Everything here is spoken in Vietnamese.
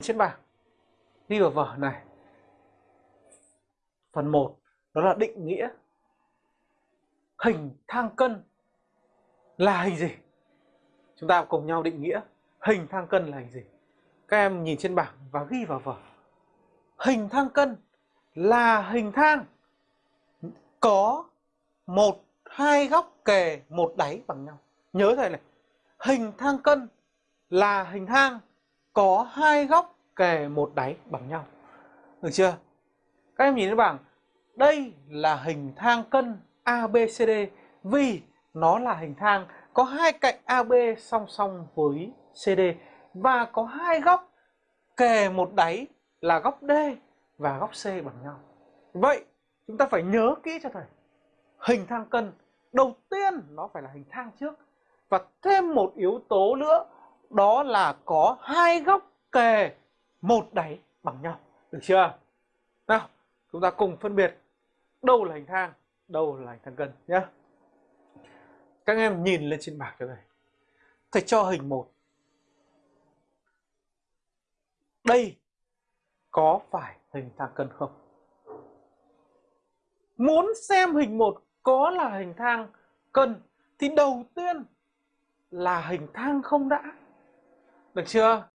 trên bảng, đi vào vở này. Phần 1 đó là định nghĩa. Hình thang cân là hình gì? Chúng ta cùng nhau định nghĩa hình thang cân là hình gì. Các em nhìn trên bảng và ghi vào vở. Hình thang cân là hình thang có một, hai góc kề, một đáy bằng nhau. Nhớ thầy này. Hình thang cân là hình thang có hai góc kề một đáy bằng nhau được chưa các em nhìn thấy bảng đây là hình thang cân ABCD vì nó là hình thang, có hai cạnh AB song song với CD và có hai góc kề một đáy là góc D và góc C bằng nhau. Vậy chúng ta phải nhớ kỹ cho thầy. Hình thang cân đầu tiên nó phải là hình thang trước và thêm một yếu tố nữa đó là có hai góc kề một đáy bằng nhau. Được chưa? Nào, chúng ta cùng phân biệt đâu là hình thang, đâu là hình thang cân nhé. Các em nhìn lên trên bảng cho thầy. Thầy cho hình một. Đây có phải hình thang cân không? Muốn xem hình một có là hình thang cân thì đầu tiên là hình thang không đã. Được chưa?